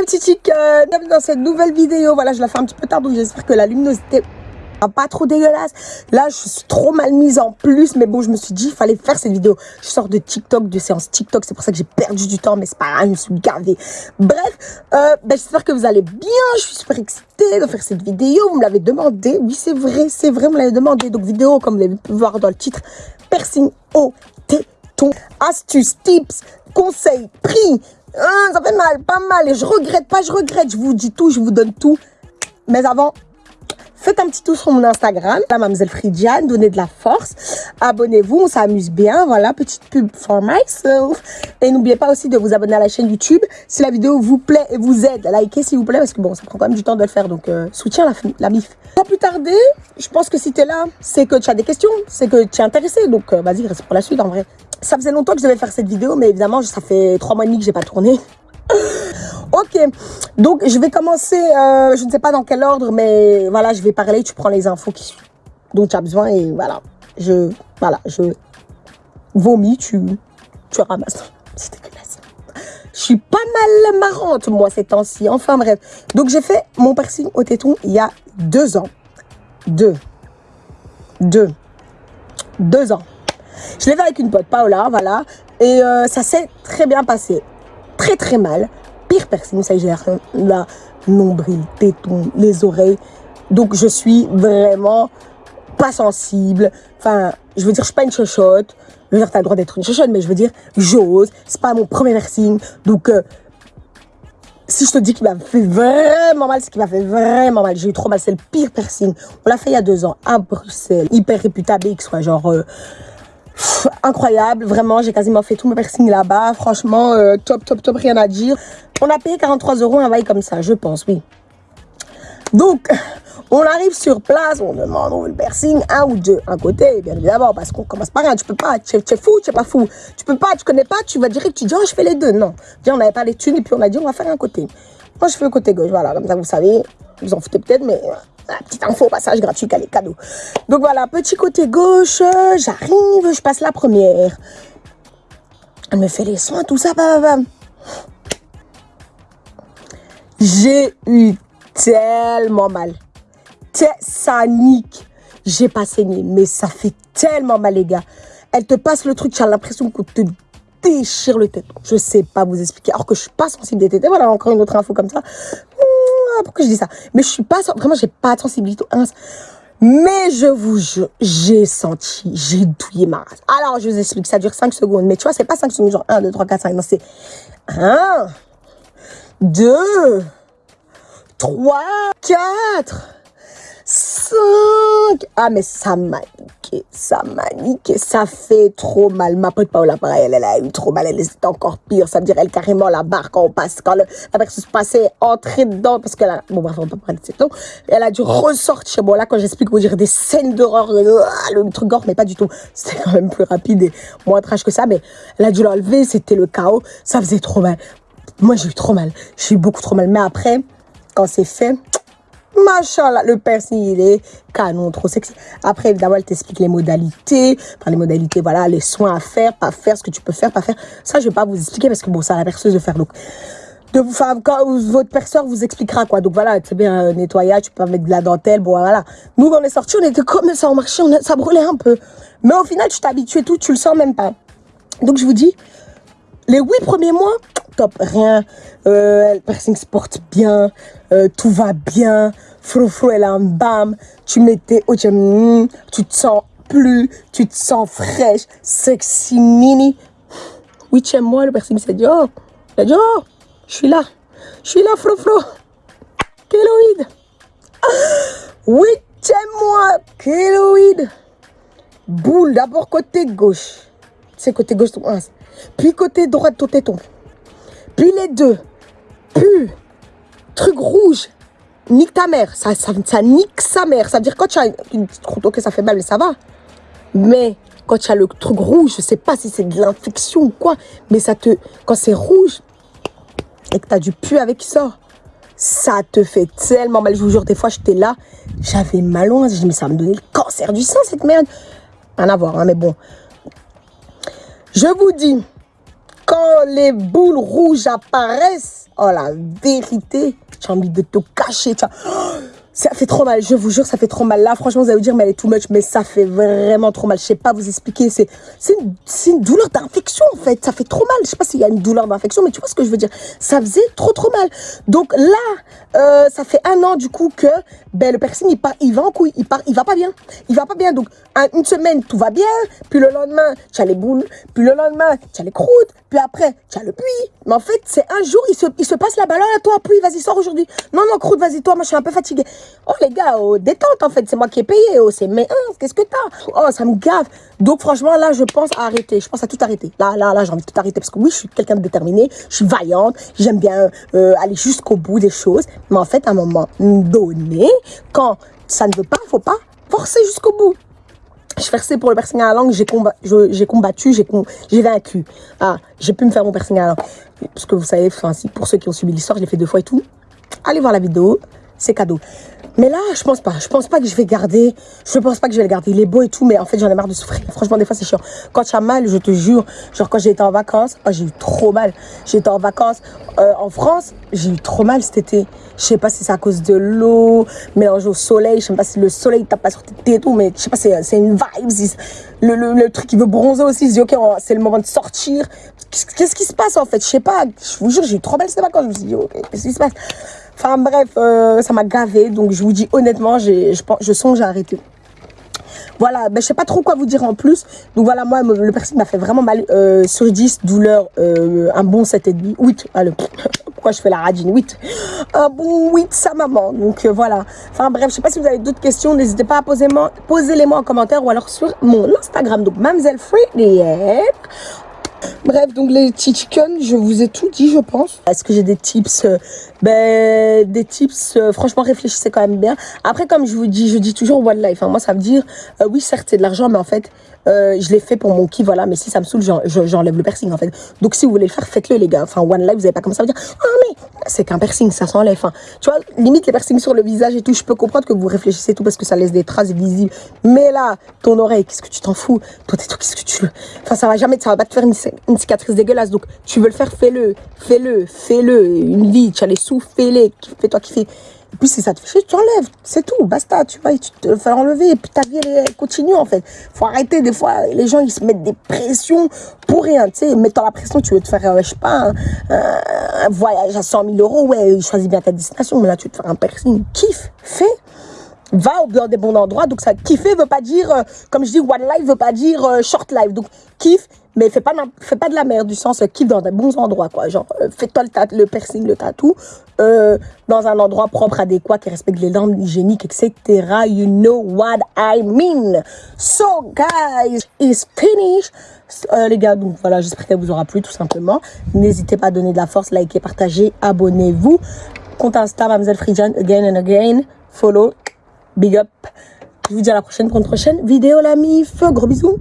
mes petits dans cette nouvelle vidéo. Voilà, je la fais un petit peu tard, donc j'espère que la luminosité pas trop dégueulasse. Là, je suis trop mal mise en plus, mais bon, je me suis dit, il fallait faire cette vidéo. Je sors de TikTok, de séance TikTok, c'est pour ça que j'ai perdu du temps, mais c'est pas grave, je me suis gavée. Bref, euh, ben, j'espère que vous allez bien. Je suis super excitée de faire cette vidéo. Vous me l'avez demandé. Oui, c'est vrai, c'est vrai, vous me l'avez demandé. Donc, vidéo, comme vous l'avez pu voir dans le titre, piercing au téton. Astuces, tips, conseils, prix. Hein, ça fait mal, pas mal. Et je regrette pas, je regrette. Je vous dis tout, je vous donne tout. Mais avant, Faites un petit tour sur mon Instagram, la mademoiselle Fridiane, donnez de la force. Abonnez-vous, on s'amuse bien. Voilà, petite pub for myself. Et n'oubliez pas aussi de vous abonner à la chaîne YouTube. Si la vidéo vous plaît et vous aide, likez s'il vous plaît, parce que bon, ça prend quand même du temps de le faire. Donc, euh, soutiens la, la MIF. Sans plus tarder, je pense que si tu es là, c'est que tu as des questions, c'est que tu es intéressé. Donc, euh, vas-y, reste pour la suite en vrai. Ça faisait longtemps que je devais faire cette vidéo, mais évidemment, ça fait trois mois et demi que j'ai pas tourné. Ok, donc je vais commencer, euh, je ne sais pas dans quel ordre, mais voilà, je vais parler, tu prends les infos dont tu as besoin et voilà, je, voilà, je vomis, tu, tu ramasses. C'est dégueulasse. Je suis pas mal marrante, moi, ces temps-ci. Enfin, bref. Donc, j'ai fait mon piercing au téton il y a deux ans. Deux. Deux. Deux ans. Je l'ai fait avec une pote, Paola, voilà. Et euh, ça s'est très bien passé. Très, très mal pire personne, ça gère la nombril, téton, les oreilles. Donc, je suis vraiment pas sensible. Enfin, je veux dire, je suis pas une chochotte. Je veux dire, t'as le droit d'être une chochotte, mais je veux dire, j'ose. C'est pas mon premier piercing. Donc, euh, si je te dis qu'il m'a fait vraiment mal, c'est qu'il m'a fait vraiment mal. J'ai eu trop mal. C'est le pire piercing. On l'a fait il y a deux ans à Bruxelles. Hyper réputable, X, genre... Euh, incroyable, vraiment, j'ai quasiment fait tous mes piercings là-bas. Franchement, euh, top, top, top, rien à dire. On a payé 43 euros un bail comme ça, je pense, oui. Donc, on arrive sur place, on demande on veut le piercing, un ou deux, un côté, bien évidemment, parce qu'on commence par rien, tu peux pas, tu es, fou, tu es pas fou, tu peux pas, tu connais pas, tu vas direct, tu dis, oh, je fais les deux, non. On n'avait pas les thunes, et puis on a dit, on va faire un côté. Moi, je fais le côté gauche, voilà, comme ça, vous savez, vous en foutez peut-être, mais petite info, passage gratuit, les cadeaux. Donc voilà, petit côté gauche, j'arrive, je passe la première. Elle me fait les soins, tout ça, bam, J'ai eu tellement mal. Ça nique. J'ai pas saigné, mais ça fait tellement mal, les gars. Elle te passe le truc, tu as l'impression qu'on te déchire le tête. Je sais pas vous expliquer. Alors que je suis pas sensible des tétés. Voilà, encore une autre info comme ça. Pourquoi je dis ça? Mais je suis pas, vraiment, j'ai pas de sensibilité. Mais je vous jure, j'ai senti, j'ai douillé ma race. Alors, je vous explique, ça dure 5 secondes. Mais tu vois, c'est pas 5 secondes, genre 1, 2, 3, 4, 5. Non, c'est 1, 2, 3, 4, 5. Ah, mais ça m'a niqué, ça m'a niqué, ça fait trop mal. Ma pote Paola, pareil, elle, elle a eu trop mal, elle était encore pire. Ça veut dire, elle, carrément, la barre, quand on passe, quand le, la personne se passait, entrer dedans, parce qu'elle a, bon, bref, on va pas parler de cette temps. Elle a dû ressortir. Bon, là, quand j'explique, vous dire des scènes d'horreur, ah, le truc gore, mais pas du tout. C'était quand même plus rapide et moins trash que ça, mais elle a dû l'enlever, c'était le chaos. Ça faisait trop mal. Moi, j'ai eu trop mal. J'ai eu beaucoup trop mal. Mais après, quand c'est fait, Machallah, le piercing, il est canon, trop sexy. Après, évidemment, elle t'explique les modalités. Enfin, les modalités, voilà, les soins à faire, pas faire, ce que tu peux faire, pas faire. Ça, je vais pas vous expliquer parce que bon, ça à la perceuse de faire. Donc, de vous faire, quand votre perceur vous expliquera quoi. Donc voilà, c'est bien euh, nettoyage, tu peux mettre de la dentelle, bon voilà. Nous, on est sortis, on était comme ça en marché, on ça brûlait un peu. Mais au final, tu t'habitues tout, tu le sens même pas. Donc je vous dis, les huit premiers mois, top, rien. Euh, le piercing se porte bien, euh, tout va bien. Frou elle a un bam. Tu mettais, oh, tu, mm, tu te sens plus, tu te sens fraîche, sexy mini. Huitième mois, le piercing s'est dit, oh, il a dit, oh, je suis là, je suis là, frou. Kéloïde. Huitième mois, kéloïde. Boule, d'abord côté gauche. C'est côté gauche, puis côté droit de ton téton. Puis les deux. Puis, truc rouge. Nique ta mère. Ça, ça, nique sa mère. Ça veut dire quand tu as une petite croûte, ok, ça fait mal, mais ça va. Mais quand tu as le truc rouge, je sais pas si c'est de l'infection ou quoi, mais ça te. Quand c'est rouge et que tu as du pu avec qui sort, ça te fait tellement mal. Je vous jure, des fois, j'étais là, j'avais mal loin. Je me mais ça me donnait le cancer du sein, cette merde. Rien à voir, hein, mais bon. Je vous dis, quand les boules rouges apparaissent, oh la vérité, j'ai envie de te cacher. Tu. Ça fait trop mal, je vous jure, ça fait trop mal. Là, franchement, vous allez vous dire, mais elle est too much, mais ça fait vraiment trop mal. Je sais pas vous expliquer. C'est une, une douleur d'infection, en fait. Ça fait trop mal. Je sais pas s'il y a une douleur d'infection, mais tu vois ce que je veux dire. Ça faisait trop, trop mal. Donc là, euh, ça fait un an, du coup, que ben, le piercing, il, part, il va en couille. Il, part, il va pas bien. Il va pas bien. Donc, une semaine, tout va bien. Puis le lendemain, tu as les boules. Puis le lendemain, tu as les croûtes. Puis après, tu as le puits. Mais en fait, c'est un jour, il se, il se passe la balle. à toi, puits, vas-y, sors aujourd'hui. Non, non, croûte, vas-y, toi, moi, je suis un peu fatiguée. Oh les gars, oh, détente en fait, c'est moi qui ai payé, oh, c'est mais hein, qu'est-ce que t'as? Oh, ça me gave. Donc franchement, là, je pense à arrêter, je pense à tout arrêter. Là, là, là, j'ai envie de tout arrêter parce que oui, je suis quelqu'un de déterminé, je suis vaillante, j'aime bien euh, aller jusqu'au bout des choses. Mais en fait, à un moment donné, quand ça ne veut pas, faut pas forcer jusqu'au bout. Je versais pour le piercing à la langue, j'ai combat, j'ai combattu, j'ai vaincu. Ah, j'ai pu me faire mon piercing à la langue. Parce que vous savez, pour ceux qui ont suivi l'histoire, je l'ai fait deux fois et tout. Allez voir la vidéo, c'est cadeau. Mais là, je pense pas. Je pense pas que je vais garder. Je pense pas que je vais le garder. Il est beau et tout, mais en fait, j'en ai marre de souffrir. Franchement, des fois, c'est chiant. Quand tu as mal, je te jure, genre quand j'ai été en vacances, oh, j'ai eu trop mal. J'étais en vacances euh, en France, j'ai eu trop mal cet été. Je sais pas si c'est à cause de l'eau, mélangée au soleil. Je sais pas si le soleil tape pas sur tes têtes et tout, mais je sais pas, c'est une vibe. Le, le, truc qui veut bronzer aussi, il se dit, ok, c'est le moment de sortir. Qu'est-ce qui se passe en fait? Je sais pas. Je vous jure, j'ai eu trop mal ces vacances. Je me suis dit, ok, qu'est-ce qui se passe? Enfin bref, euh, ça m'a gavé. Donc je vous dis honnêtement, je, je songe à arrêter. Voilà, ben, je sais pas trop quoi vous dire en plus. Donc voilà, moi, le piercing m'a fait vraiment mal. Euh, sur 10, douleur, euh, un bon 7,5. 8, allez, pourquoi je fais la radine 8. Un bon 8, sa maman. Donc voilà. Enfin bref, je sais pas si vous avez d'autres questions. N'hésitez pas à poser les moi en commentaire ou alors sur mon Instagram. Donc, Mamselle Free Bref, donc les chicken, je vous ai tout dit, je pense. Est-ce que j'ai des tips euh, Ben, des tips, euh, franchement, réfléchissez quand même bien. Après, comme je vous dis, je dis toujours one life. Hein. Moi, ça veut dire, euh, oui, certes, c'est de l'argent, mais en fait, je l'ai fait pour mon kiff, voilà. Mais si ça me saoule, j'enlève le piercing, en fait. Donc, si vous voulez le faire, faites-le, les gars. Enfin, one life, vous n'avez pas comme ça à dire, ah, mais c'est qu'un piercing, ça s'enlève. Enfin, tu vois, limite, les piercings sur le visage et tout, je peux comprendre que vous réfléchissez tout parce que ça laisse des traces visibles. Mais là, ton oreille, qu'est-ce que tu t'en fous? Toi, t'es qu'est-ce que tu veux? Enfin, ça va jamais, ça va pas te faire une, une cicatrice dégueulasse. Donc, tu veux le faire, fais-le. Fais-le, fais-le. Une vie, tu as les sous, fais-les. Fais-toi kiffer. Et puis, si ça te fait chier, tu enlèves. C'est tout, basta, tu vois, tu te fais enlever. Et puis, ta vie, elle continue, en fait. faut arrêter, des fois, les gens, ils se mettent des pressions pour rien, tu sais. Mettant la pression, tu veux te faire, euh, je sais pas, un, voyage à 100 000 euros. Ouais, choisis bien ta destination. Mais là, tu veux te faire un piercing. Kiffe, fais va au dans des bons endroits. Donc, ça, kiffer veut pas dire, euh, comme je dis, one life veut pas dire euh, short life. Donc, kiffe, mais fais pas, de la merde, du sens, euh, kiffe dans des bons endroits, quoi. Genre, fais-toi le, piercing, le tatou, dans un endroit propre, adéquat, qui respecte les normes hygiéniques, etc. You know what I mean. So, guys, it's finished. les gars, donc voilà, j'espère qu'elle vous aura plu, tout simplement. N'hésitez pas à donner de la force, liker, partager, abonnez-vous. Compte Insta, Mademoiselle Frijan, again and again. Follow, Big up. Je vous dis à la prochaine pour une prochaine vidéo, la mif. Gros bisous.